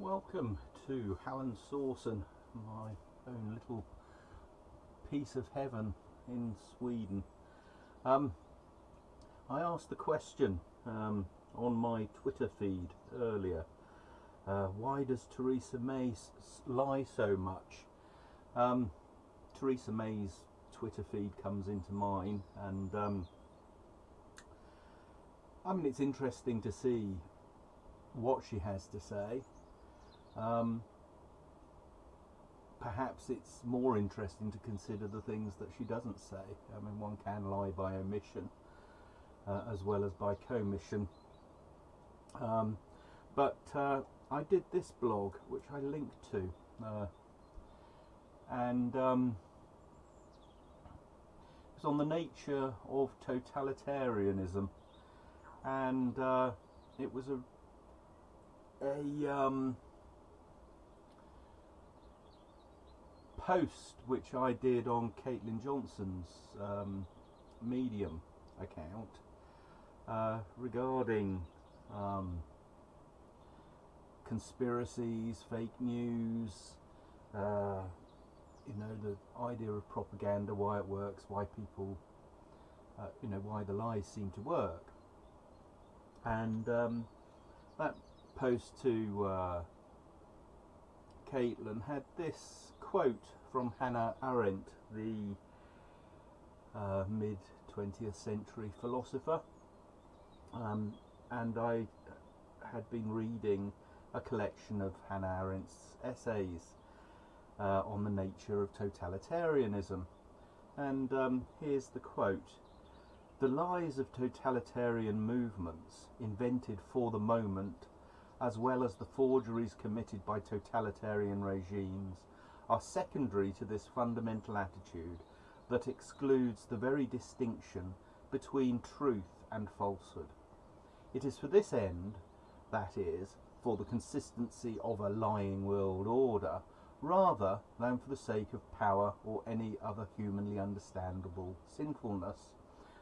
Welcome to Hallandsåsen, my own little piece of heaven in Sweden. Um, I asked the question um, on my Twitter feed earlier uh, why does Theresa May lie so much? Um, Theresa May's Twitter feed comes into mine, and um, I mean, it's interesting to see what she has to say. Um, perhaps it's more interesting to consider the things that she doesn't say. I mean, one can lie by omission uh, as well as by commission. Um, but uh, I did this blog, which I linked to, uh, and um, it's on the nature of totalitarianism, and uh, it was a a um, post which I did on Caitlin Johnstone's um, Medium account uh, regarding um, conspiracies, fake news, uh, you know, the idea of propaganda, why it works, why people, uh, you know, why the lies seem to work. And um, that post to uh, Caitlin had this quote from Hannah Arendt, the uh, mid 20th century philosopher. Um, and I had been reading a collection of Hannah Arendt's essays uh, on the nature of totalitarianism. And um, here's the quote The lies of totalitarian movements, invented for the moment, as well as the forgeries committed by totalitarian regimes, are secondary to this fundamental attitude that excludes the very distinction between truth and falsehood. It is for this end, that is, for the consistency of a lying world order, rather than for the sake of power or any other humanly understandable sinfulness,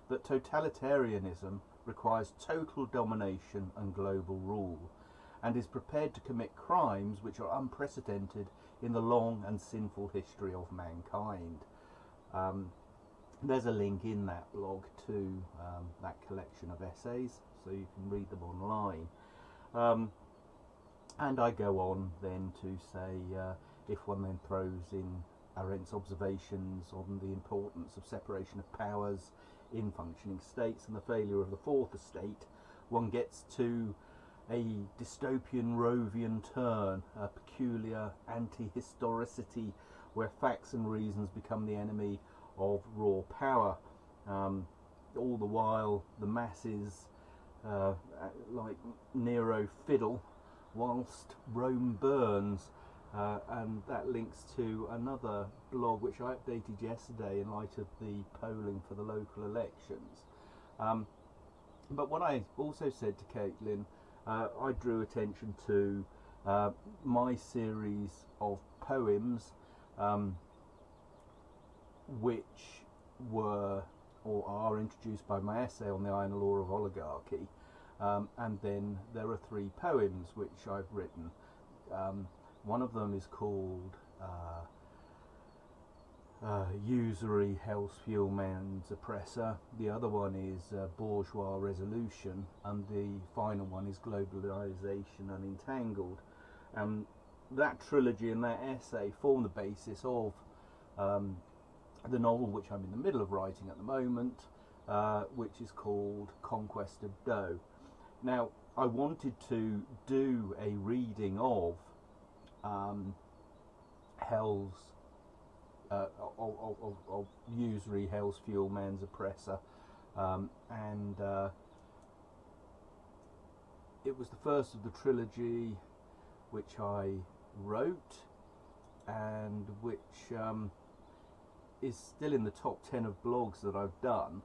that totalitarianism requires total domination and global rule, and is prepared to commit crimes which are unprecedented in the long and sinful history of mankind. Um, there's a link in that blog to um, that collection of essays, so you can read them online. Um, and I go on then to say uh, if one then throws in Arendt's observations on the importance of separation of powers in functioning states and the failure of the fourth estate, one gets to a dystopian Rovian turn, a peculiar anti-historicity where facts and reasons become the enemy of raw power. Um, all the while the masses, uh, like Nero, fiddle whilst Rome burns. Uh, and that links to another blog which I updated yesterday in light of the polling for the local elections. Um, but what I also said to Caitlin uh, I drew attention to uh, my series of poems um, which were or are introduced by my essay on the iron law of oligarchy. Um, and then there are three poems which I've written. Um, one of them is called uh, uh, usury Hell's Fuel Man's Oppressor, the other one is uh, Bourgeois Resolution, and the final one is Globalization Unentangled. Um, that trilogy and that essay form the basis of um, the novel which I'm in the middle of writing at the moment, uh, which is called Conquest of Dough. Now, I wanted to do a reading of um, Hell's uh, of, usury, Hell's Fuel, Man's Oppressor, um, and uh, it was the first of the trilogy which I wrote and which um, is still in the top 10 of blogs that I've done.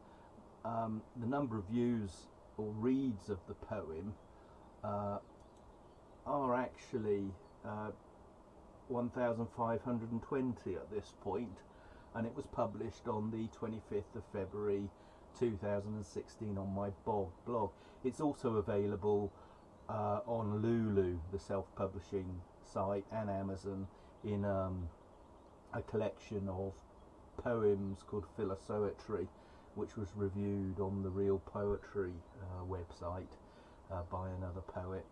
Um, the number of views or reads of the poem uh, are actually uh, 1520 at this point and it was published on the 25th of February 2016 on my blog. It's also available uh, on Lulu, the self-publishing site, and Amazon in um, a collection of poems called Philosoetry, which was reviewed on the Real Poetry uh, website uh, by another poet,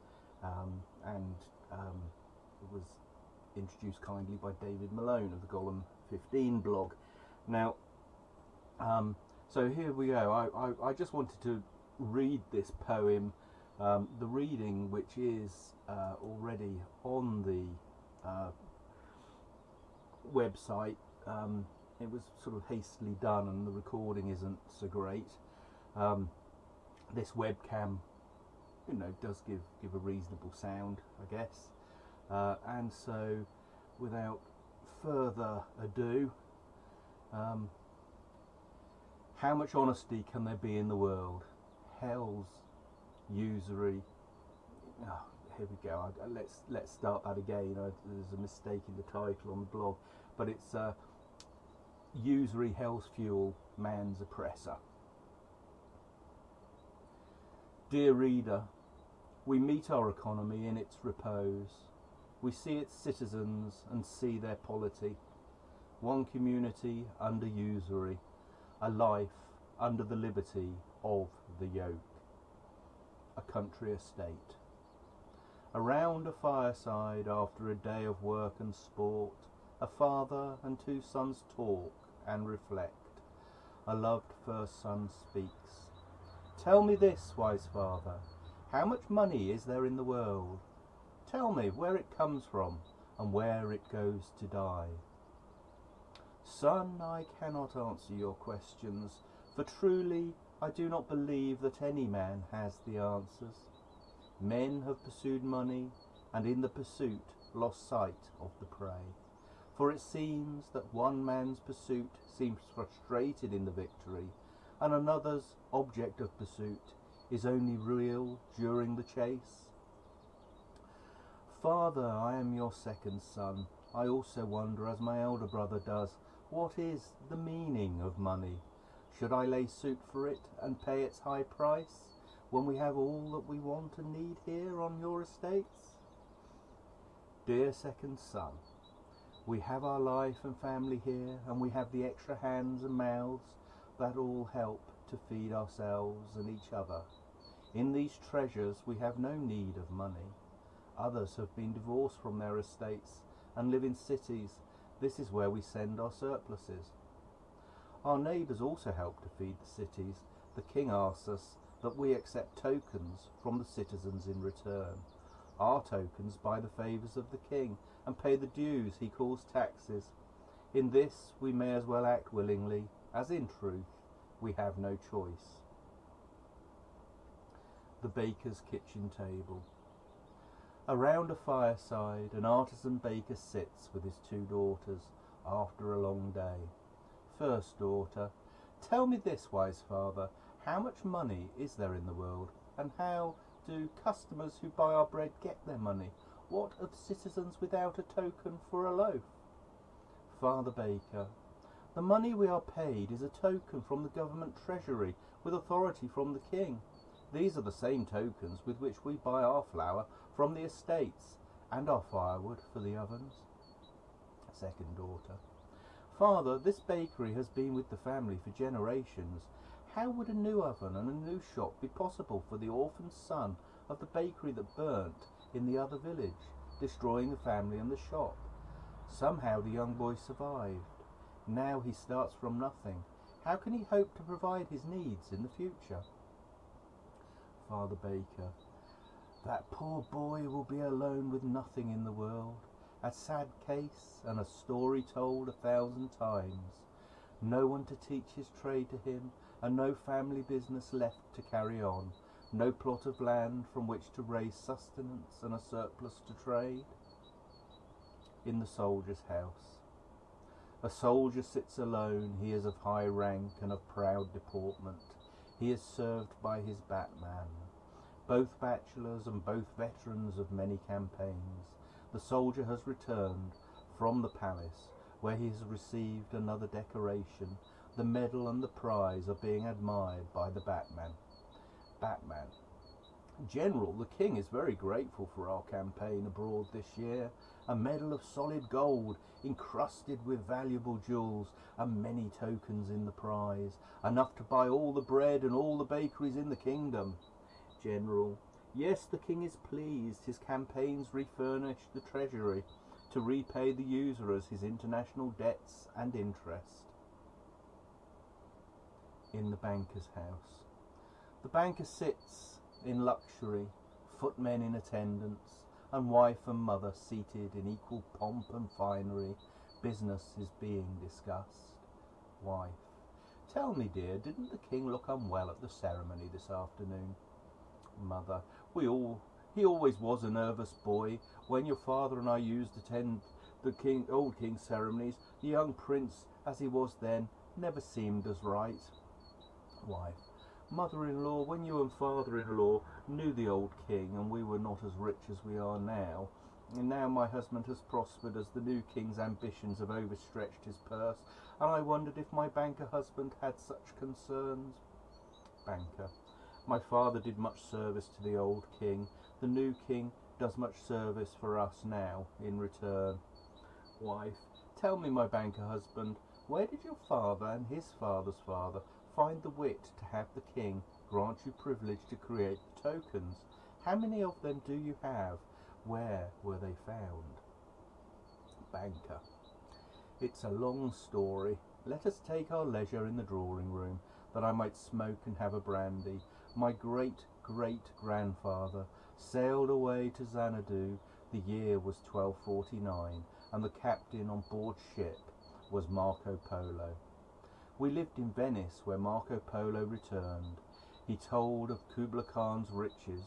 um, and um, it was introduced kindly by David Malone of the Golem 15 blog. Now, um, so here we go. I, I, I, just wanted to read this poem, um, the reading which is uh, already on the uh, website. Um, it was sort of hastily done and the recording isn't so great. Um, this webcam, you know, does give, give a reasonable sound, I guess. Uh, and so, without further ado, um, how much honesty can there be in the world? Hell's usury. Oh, here we go. I, let's let's start that again. I, there's a mistake in the title on the blog, but it's uh, usury, hell's fuel, man's oppressor. Dear reader, we meet our economy in its repose. We see its citizens and see their polity. One community under usury, a life under the liberty of the yoke. A country estate. Around a fireside after a day of work and sport, a father and two sons talk and reflect. A loved first son speaks. Tell me this, wise father, how much money is there in the world? Tell me where it comes from and where it goes to die. Son, I cannot answer your questions, for truly I do not believe that any man has the answers. Men have pursued money, and in the pursuit lost sight of the prey. For it seems that one man's pursuit seems frustrated in the victory, and another's object of pursuit is only real during the chase. Father, I am your second son. I also wonder, as my elder brother does, what is the meaning of money? Should I lay suit for it and pay its high price when we have all that we want and need here on your estates? Dear second son, we have our life and family here, and we have the extra hands and mouths that all help to feed ourselves and each other. In these treasures we have no need of money. Others have been divorced from their estates and live in cities. This is where we send our surpluses. Our neighbours also help to feed the cities. The king asks us that we accept tokens from the citizens in return. Our tokens buy the favours of the king and pay the dues he calls taxes. In this we may as well act willingly, as in truth we have no choice. The baker's kitchen table. Around a fireside, an artisan baker sits with his two daughters after a long day. First daughter, tell me this, wise father, how much money is there in the world, and how do customers who buy our bread get their money? What of citizens without a token for a loaf? Father Baker, the money we are paid is a token from the government treasury with authority from the king. These are the same tokens with which we buy our flour from the estates and our firewood for the ovens. Second daughter, Father, this bakery has been with the family for generations. How would a new oven and a new shop be possible for the orphan son of the bakery that burnt in the other village, destroying the family and the shop. Somehow the young boy survived. Now he starts from nothing. How can he hope to provide his needs in the future? Father Baker, that poor boy will be alone with nothing in the world. A sad case and a story told a thousand times. No one to teach his trade to him, and no family business left to carry on no plot of land from which to raise sustenance and a surplus to trade. In the soldier's house. A soldier sits alone, he is of high rank and of proud deportment. He is served by his batman. Both bachelors and both veterans of many campaigns. The soldier has returned from the palace, where he has received another decoration. The medal and the prize are being admired by the batman. Batman. General, the King is very grateful for our campaign abroad this year. A medal of solid gold, encrusted with valuable jewels, and many tokens in the prize, enough to buy all the bread and all the bakeries in the kingdom. General, yes, the King is pleased. His campaigns refurnish the treasury to repay the usurers his international debts and interest. In the banker's house. The banker sits in luxury, footmen in attendance, and wife and mother seated in equal pomp and finery. Business is being discussed. Wife. Tell me, dear, didn't the king look unwell at the ceremony this afternoon? Mother. We all he always was a nervous boy. When your father and I used to attend the king old king's ceremonies, the young prince, as he was then, never seemed as right. Wife. Mother-in-law, when you and father-in-law knew the old king and we were not as rich as we are now, and now my husband has prospered as the new king's ambitions have overstretched his purse, and I wondered if my banker husband had such concerns. Banker. My father did much service to the old king. The new king does much service for us now in return. Wife. Tell me, my banker husband, where did your father and his father's father find the wit to have the king grant you privilege to create the tokens. How many of them do you have? Where were they found? Banker. It's a long story. Let us take our leisure in the drawing room, that I might smoke and have a brandy. My great great grandfather sailed away to Xanadu. The year was 1249, and the captain on board ship was Marco Polo. We lived in Venice, where Marco Polo returned. He told of Kubla Khan's riches.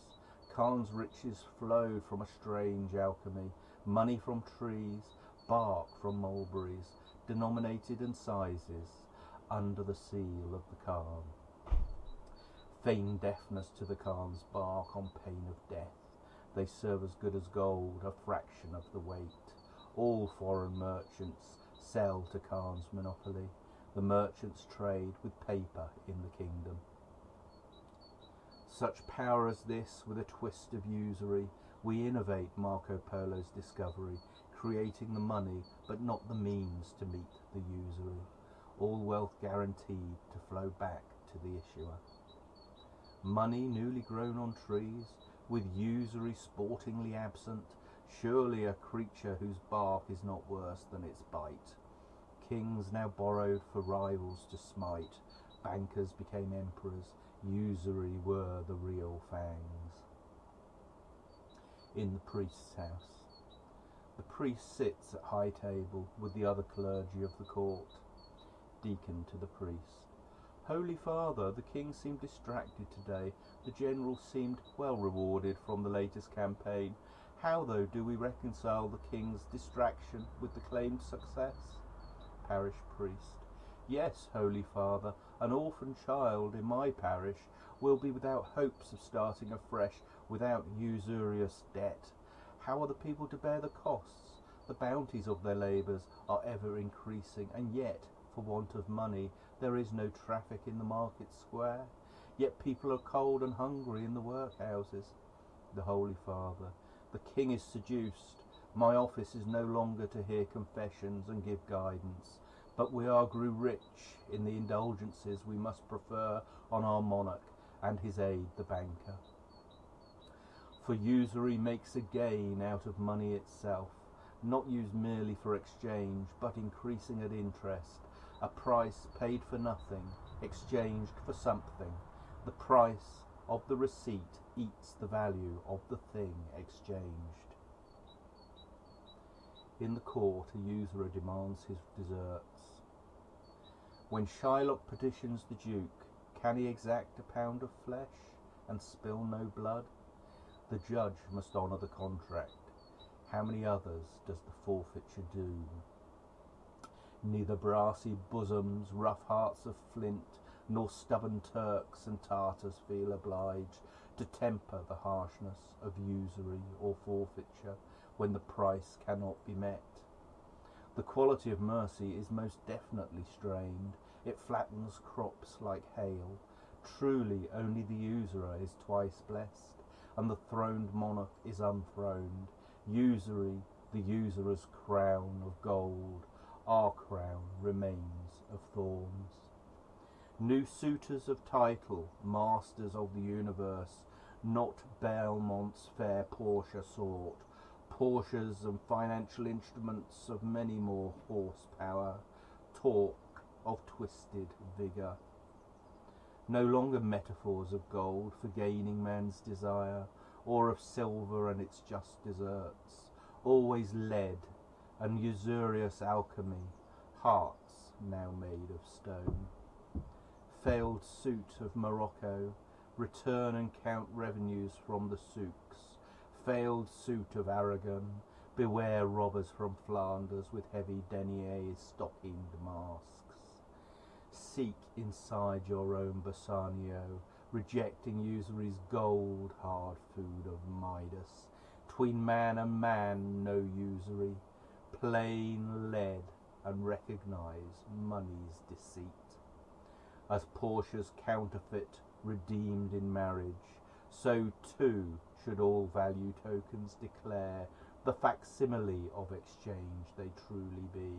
Khan's riches flowed from a strange alchemy, money from trees, bark from mulberries, denominated in sizes, under the seal of the Khan. Feign deafness to the Khan's bark on pain of death. They serve as good as gold, a fraction of the weight. All foreign merchants sell to Khan's monopoly. The merchants trade with paper in the kingdom. Such power as this, with a twist of usury, we innovate Marco Polo's discovery, creating the money but not the means to meet the usury. All wealth guaranteed to flow back to the issuer. Money newly grown on trees, with usury sportingly absent, surely a creature whose bark is not worse than its bite. Kings now borrowed for rivals to smite, bankers became emperors, usury were the real fangs. In the priest's house. The priest sits at high table with the other clergy of the court. Deacon to the priest. Holy Father, the king seemed distracted today. The general seemed well rewarded from the latest campaign. How, though, do we reconcile the king's distraction with the claimed success? Parish priest. Yes, Holy Father, an orphan child in my parish will be without hopes of starting afresh, without usurious debt. How are the people to bear the costs? The bounties of their labours are ever increasing, and yet, for want of money, there is no traffic in the market square. Yet people are cold and hungry in the workhouses. The Holy Father, the King is seduced. My office is no longer to hear confessions and give guidance, but we are grew rich in the indulgences we must prefer on our monarch and his aid the banker. For usury makes a gain out of money itself, not used merely for exchange, but increasing at interest, a price paid for nothing, exchanged for something. The price of the receipt eats the value of the thing exchanged. In the court, a usurer demands his deserts. When Shylock petitions the Duke, can he exact a pound of flesh and spill no blood? The judge must honour the contract. How many others does the forfeiture doom? Neither brassy bosoms, rough hearts of flint, nor stubborn Turks and Tartars feel obliged to temper the harshness of usury or forfeiture when the price cannot be met. The quality of mercy is most definitely strained. It flattens crops like hail. Truly only the usurer is twice blessed. and the throned monarch is unthroned. Usury, the usurer's crown of gold, our crown remains of thorns. New suitors of title, masters of the universe, not Belmont's fair Portia sought, Porsches and financial instruments of many more horsepower, talk of twisted vigour. No longer metaphors of gold for gaining man's desire, or of silver and its just deserts, always lead and usurious alchemy, hearts now made of stone. Failed suit of Morocco, return and count revenues from the souks. Failed suit of Aragon, beware robbers from Flanders with heavy deniers stockinged masks. Seek inside your own Bassanio, rejecting usury's gold hard food of Midas. Tween man and man no usury, plain lead and recognize money's deceit. As Portia's counterfeit redeemed in marriage, so too should all value tokens declare the facsimile of exchange they truly be,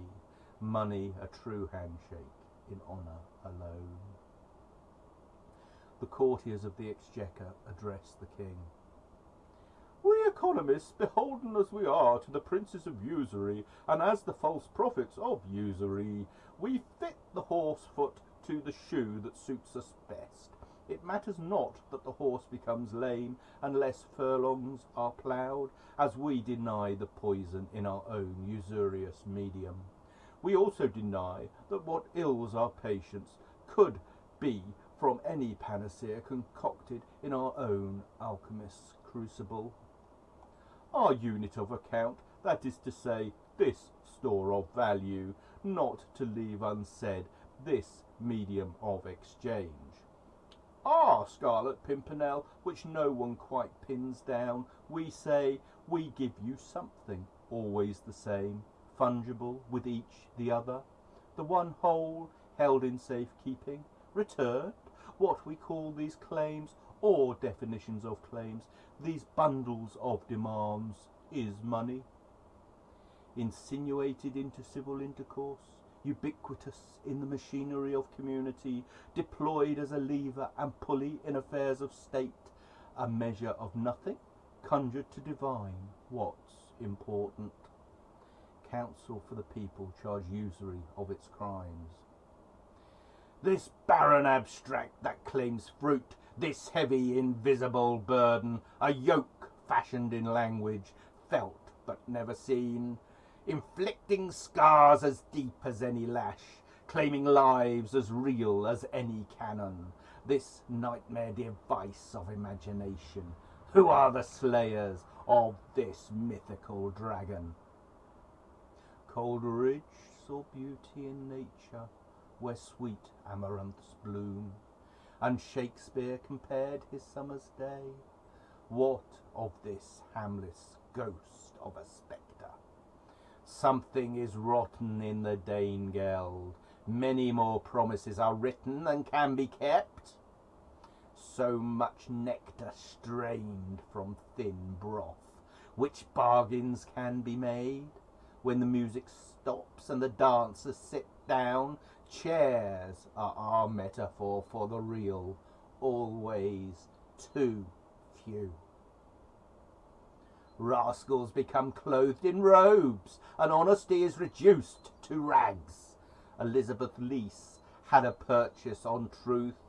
money a true handshake in honour alone. The courtiers of the exchequer address the king. Economists, beholden as we are to the princes of usury, and as the false prophets of usury, we fit the horse foot to the shoe that suits us best. It matters not that the horse becomes lame unless furlongs are ploughed, as we deny the poison in our own usurious medium. We also deny that what ills our patients could be from any panacea concocted in our own alchemist's crucible. Our unit of account, that is to say, this store of value, not to leave unsaid this medium of exchange. Our Scarlet Pimpernel, which no one quite pins down, we say, we give you something, always the same, fungible with each the other, the one whole, held in safe keeping, returned, what we call these claims, or definitions of claims, these bundles of demands, is money. Insinuated into civil intercourse, ubiquitous in the machinery of community, deployed as a lever and pulley in affairs of state, a measure of nothing, conjured to divine what's important counsel for the people charge usury of its crimes. This barren abstract that claims fruit, this heavy invisible burden, a yoke fashioned in language, felt but never seen, inflicting scars as deep as any lash, claiming lives as real as any cannon, this nightmare device of imagination. Who are the slayers of this mythical dragon? Coleridge saw beauty in nature where sweet amaranths bloom, and Shakespeare compared his summer's day. What of this harmless ghost of a spectre? Something is rotten in the Danegeld. Many more promises are written than can be kept. So much nectar strained from thin broth, which bargains can be made? when the music stops and the dancers sit down. Chairs are our metaphor for the real, always too few. Rascals become clothed in robes, and honesty is reduced to rags. Elizabeth Lease had a purchase on truth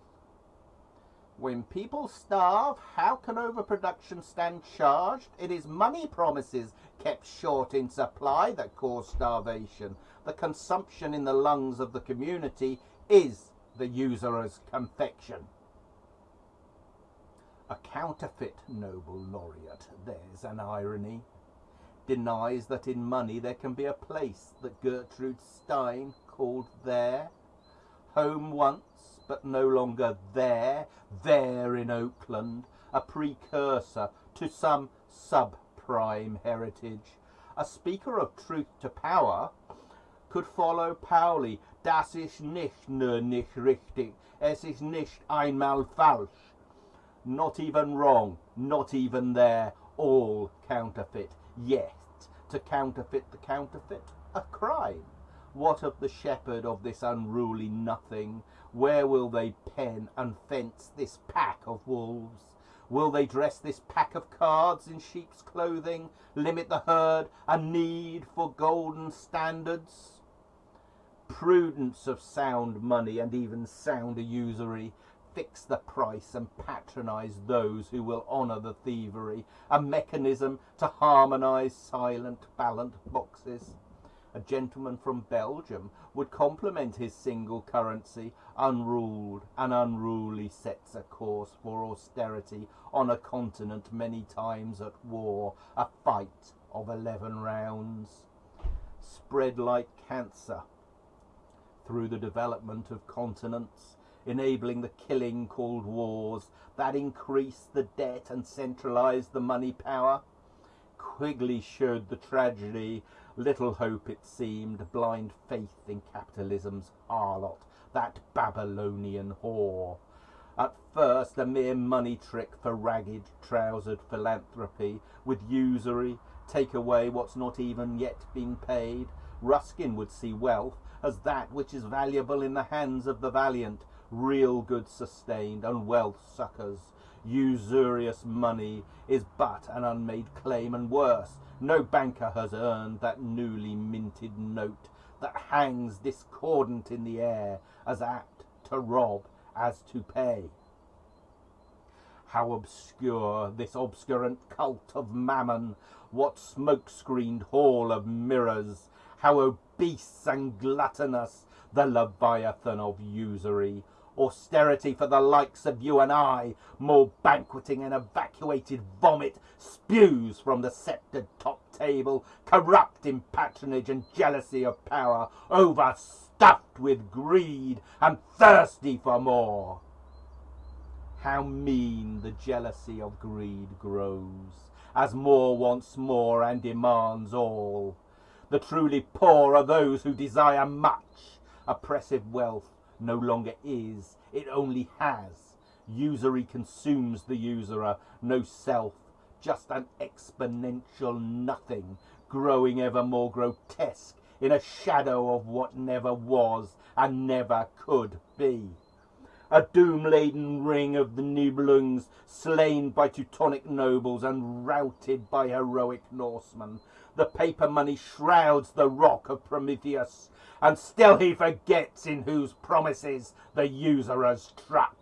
when people starve, how can overproduction stand charged? It is money promises kept short in supply that cause starvation. The consumption in the lungs of the community is the usurer's confection. A counterfeit Nobel laureate, there's an irony, denies that in money there can be a place that Gertrude Stein called there. Home once, but no longer there, there in Oakland, a precursor to some subprime heritage. A speaker of truth to power could follow Pauli, das ist nicht nur nicht richtig, es ist nicht einmal falsch. Not even wrong, not even there, all counterfeit. Yet, to counterfeit the counterfeit, a crime. What of the shepherd of this unruly nothing? Where will they pen and fence this pack of wolves? Will they dress this pack of cards in sheep's clothing, limit the herd, a need for golden standards? Prudence of sound money and even sounder usury fix the price and patronize those who will honor the thievery, a mechanism to harmonize silent ballot boxes. A gentleman from Belgium would compliment his single currency, unruled and unruly sets a course for austerity on a continent many times at war, a fight of eleven rounds. Spread like cancer through the development of continents, enabling the killing called wars that increased the debt and centralized the money power. Quigley showed the tragedy, little hope it seemed, blind faith in capitalism's harlot, that Babylonian whore. At first a mere money trick for ragged trousered philanthropy, with usury, take away what's not even yet been paid. Ruskin would see wealth as that which is valuable in the hands of the valiant, real goods sustained, and wealth succours. Usurious money is but an unmade claim, and worse, no banker has earned that newly minted note that hangs discordant in the air, as apt to rob as to pay. How obscure this obscurant cult of mammon, what smoke-screened hall of mirrors, how obese and gluttonous the leviathan of usury, austerity for the likes of you and I, more banqueting and evacuated vomit spews from the sceptred top table, corrupt in patronage and jealousy of power, overstuffed with greed and thirsty for more. How mean the jealousy of greed grows, as more wants more and demands all. The truly poor are those who desire much. Oppressive wealth no longer is, it only has. Usury consumes the usurer, no self, just an exponential nothing, growing ever more grotesque in a shadow of what never was and never could be. A doom-laden ring of the Nibelungs, slain by Teutonic nobles and routed by heroic Norsemen. The paper money shrouds the rock of Prometheus, and still he forgets in whose promises the usurers truck.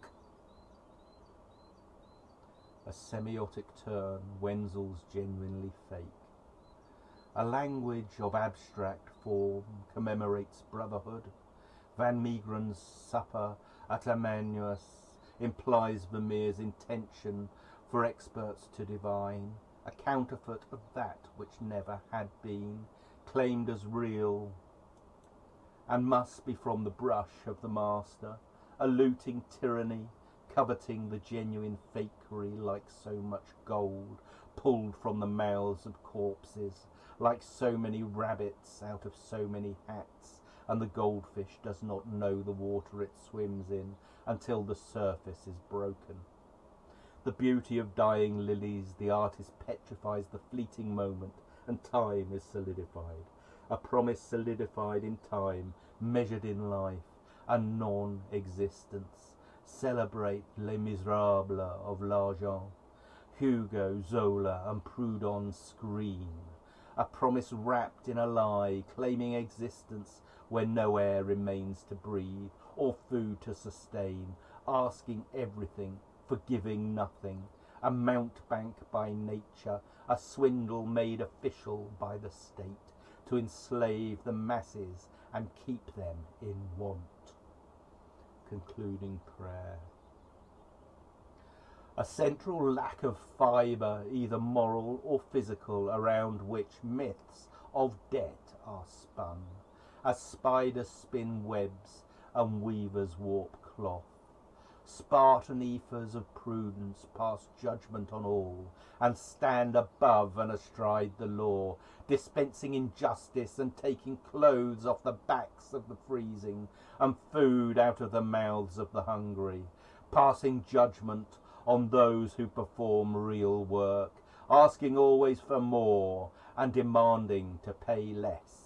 A semiotic turn, Wenzel's genuinely fake. A language of abstract form commemorates brotherhood. Van Meegeren's supper at Emmaus implies Vermeer's intention for experts to divine, a counterfeit of that which never had been, claimed as real and must be from the brush of the master, a looting tyranny, coveting the genuine fakery like so much gold pulled from the mouths of corpses, like so many rabbits out of so many hats, and the goldfish does not know the water it swims in until the surface is broken. The beauty of dying lilies, the artist petrifies the fleeting moment, and time is solidified a promise solidified in time, measured in life, a non-existence. Celebrate Les Miserables of L'Argent, Hugo, Zola and Proudhon scream. A promise wrapped in a lie, claiming existence where no air remains to breathe or food to sustain, asking everything, forgiving nothing. A mountebank by nature, a swindle made official by the state to enslave the masses and keep them in want. Concluding prayer. A central lack of fibre, either moral or physical, around which myths of debt are spun, as spiders spin webs and weavers warp cloth. Spartan ephors of prudence pass judgment on all, and stand above and astride the law, dispensing injustice and taking clothes off the backs of the freezing, and food out of the mouths of the hungry, passing judgment on those who perform real work, asking always for more and demanding to pay less.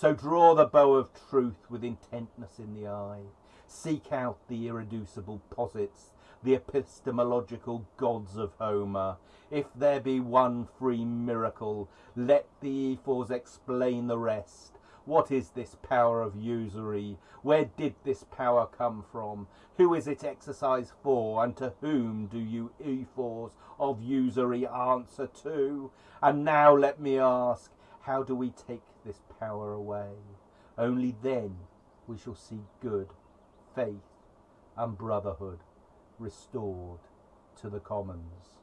So draw the bow of truth with intentness in the eye. Seek out the irreducible posits, the epistemological gods of Homer. If there be one free miracle, let the ephors explain the rest. What is this power of usury? Where did this power come from? Who is it exercised for? And to whom do you ephors of usury answer to? And now let me ask, how do we take this power away? Only then we shall see good, faith, and brotherhood restored to the commons.